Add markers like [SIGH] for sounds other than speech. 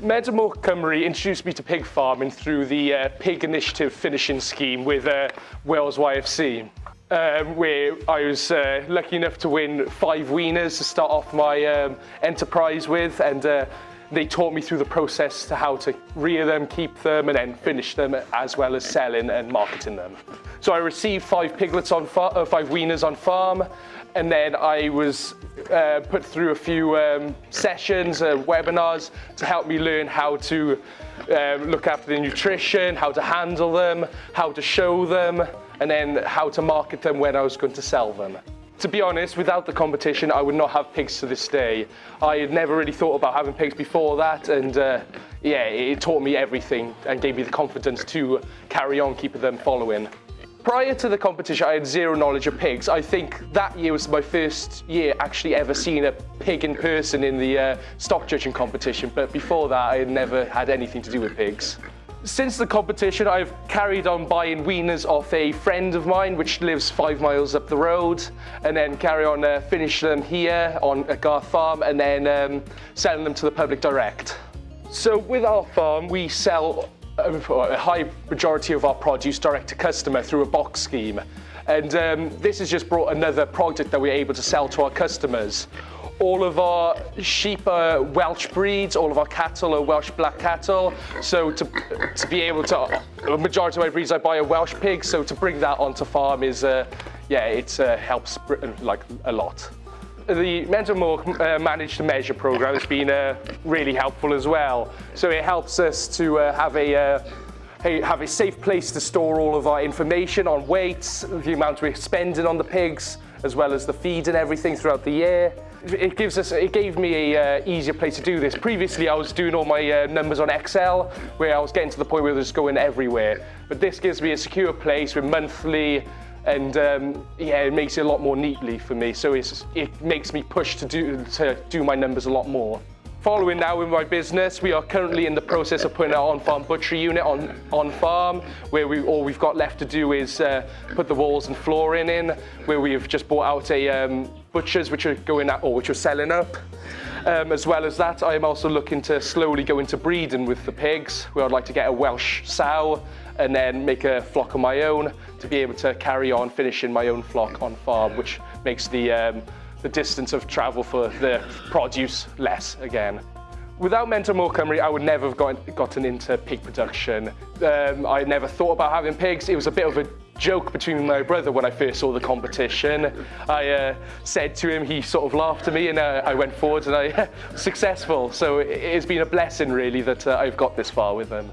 Mentor Cymru introduced me to pig farming through the uh, Pig Initiative finishing scheme with uh, Wales YFC. Um, where I was uh, lucky enough to win five wieners to start off my um, enterprise with and uh, they taught me through the process to how to rear them, keep them and then finish them as well as selling and marketing them. So I received five piglets on uh, five wieners on farm and then I was uh, put through a few um, sessions, uh, webinars to help me learn how to um, look after the nutrition, how to handle them, how to show them, and then how to market them when I was going to sell them. To be honest, without the competition, I would not have pigs to this day. I had never really thought about having pigs before that, and uh, yeah, it taught me everything and gave me the confidence to carry on keeping them following. Prior to the competition, I had zero knowledge of pigs. I think that year was my first year actually ever seeing a pig in person in the uh, stock judging competition, but before that, I had never had anything to do with pigs. Since the competition, I've carried on buying wieners off a friend of mine, which lives five miles up the road, and then carry on uh, finish them here on at Garth Farm, and then um, selling them to the public direct. So with our farm, we sell a high majority of our produce direct to customer through a box scheme. And um, this has just brought another product that we're able to sell to our customers. All of our sheep are Welsh breeds, all of our cattle are Welsh black cattle. So to, to be able to, a majority of my breeds I buy a Welsh pig, so to bring that onto farm is, uh, yeah, it uh, helps like a lot the Menter Moch uh, Manage to Measure program has been uh, really helpful as well. So it helps us to uh, have a uh, have a safe place to store all of our information on weights, the amount we're spending on the pigs, as well as the feed and everything throughout the year. It gives us, it gave me a uh, easier place to do this. Previously, I was doing all my uh, numbers on Excel, where I was getting to the point where it was going everywhere. But this gives me a secure place with monthly and um, yeah, it makes it a lot more neatly for me. So it makes me push to do, to do my numbers a lot more. Following now in my business, we are currently in the process of putting our on-farm butchery unit on, on farm, where we, all we've got left to do is uh, put the walls and flooring in, where we've just bought out a um, butchers which are going out, or which are selling up. Um, as well as that, I am also looking to slowly go into breeding with the pigs, where I'd like to get a Welsh sow and then make a flock of my own to be able to carry on finishing my own flock on farm, which makes the, um, the distance of travel for the produce less again. Without Menter Moch Cymru, I would never have got, gotten into pig production. Um, I never thought about having pigs. It was a bit of a joke between my brother when I first saw the competition. I uh, said to him, he sort of laughed at me and uh, I went forward and I [LAUGHS] successful. So it, has been a blessing really that uh, I've got this far with them.